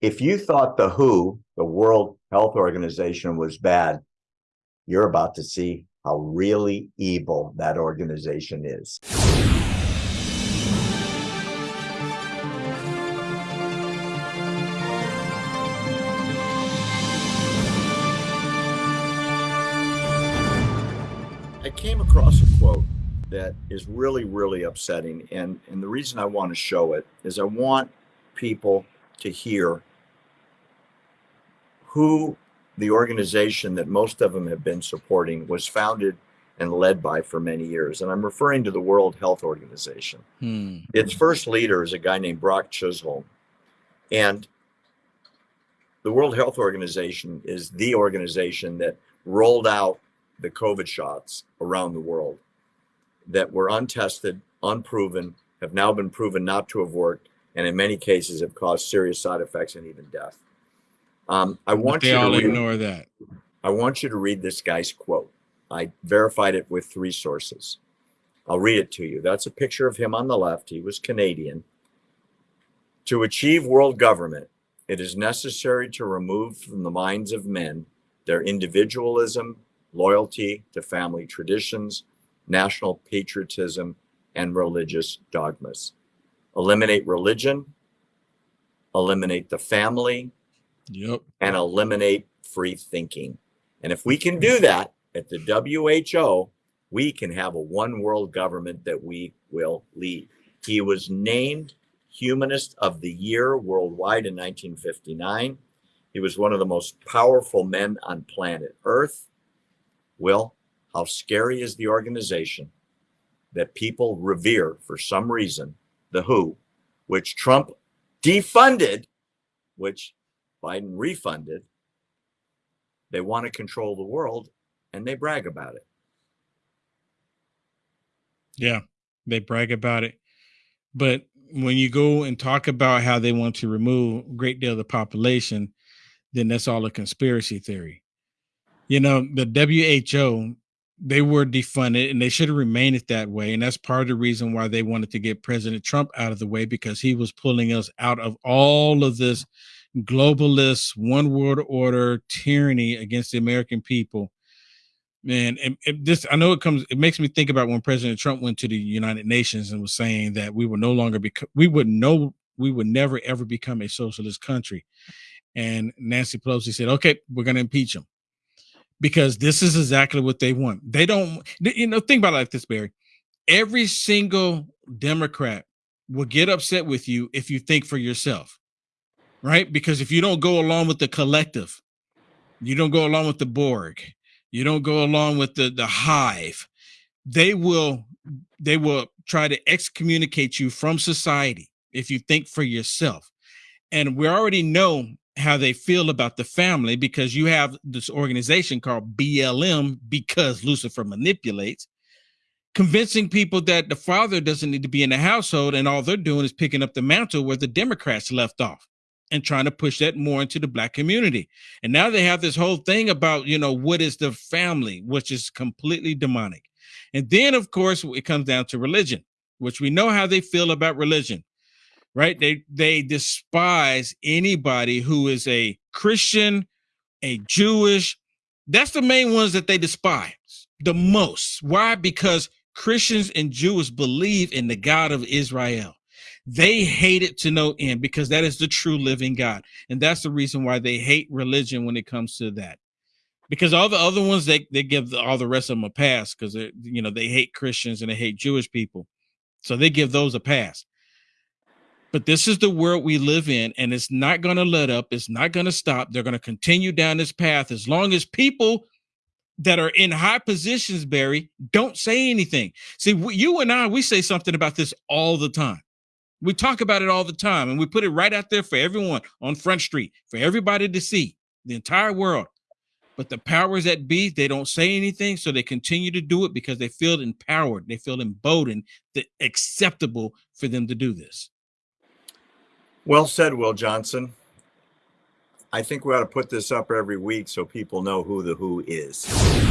If you thought the WHO, the World Health Organization, was bad, you're about to see how really evil that organization is. I came across a quote that is really, really upsetting. And, and the reason I want to show it is I want people to hear who the organization that most of them have been supporting was founded and led by for many years. And I'm referring to the World Health Organization. Hmm. Its first leader is a guy named Brock Chisholm. And the World Health Organization is the organization that rolled out the COVID shots around the world that were untested, unproven, have now been proven not to have worked, and in many cases have caused serious side effects and even death. Um, I want they you all to read, ignore that. I want you to read this guy's quote. I verified it with three sources. I'll read it to you. That's a picture of him on the left. He was Canadian. To achieve world government, it is necessary to remove from the minds of men their individualism, loyalty to family traditions, national patriotism, and religious dogmas. Eliminate religion, eliminate the family, Yep. And eliminate free thinking. And if we can do that at the WHO, we can have a one world government that we will lead. He was named Humanist of the Year worldwide in 1959. He was one of the most powerful men on planet Earth. Will, how scary is the organization that people revere for some reason, the WHO, which Trump defunded, which Biden refunded. They want to control the world and they brag about it. Yeah, they brag about it. But when you go and talk about how they want to remove a great deal of the population, then that's all a conspiracy theory. You know, the WHO, they were defunded and they should have remained it that way. And that's part of the reason why they wanted to get President Trump out of the way because he was pulling us out of all of this globalist one world order tyranny against the American people. Man, and, this I know it comes. It makes me think about when President Trump went to the United Nations and was saying that we would no longer be, we would no, we would never ever become a socialist country. And Nancy Pelosi said, "Okay, we're going to impeach him." because this is exactly what they want. They don't, you know, think about it like this, Barry. Every single Democrat will get upset with you if you think for yourself right? Because if you don't go along with the collective, you don't go along with the Borg, you don't go along with the the hive, they will they will try to excommunicate you from society if you think for yourself. And we already know how they feel about the family because you have this organization called BLM because Lucifer manipulates convincing people that the father doesn't need to be in the household and all they're doing is picking up the mantle where the Democrats left off and trying to push that more into the black community. And now they have this whole thing about, you know, what is the family, which is completely demonic. And then, of course, it comes down to religion, which we know how they feel about religion, right? They they despise anybody who is a Christian, a Jewish. That's the main ones that they despise the most. Why? Because Christians and Jews believe in the God of Israel. They hate it to no end because that is the true living God. And that's the reason why they hate religion when it comes to that. Because all the other ones, they, they give all the rest of them a pass because they you know they hate Christians and they hate Jewish people. So they give those a pass. But this is the world we live in, and it's not going to let up. It's not going to stop. They're going to continue down this path as long as people that are in high positions, Barry, don't say anything. See, you and I, we say something about this all the time. We talk about it all the time and we put it right out there for everyone on Front Street, for everybody to see, the entire world. But the powers that be, they don't say anything. So they continue to do it because they feel empowered. They feel emboldened, that acceptable for them to do this. Well said, Will Johnson. I think we ought to put this up every week so people know who the WHO is.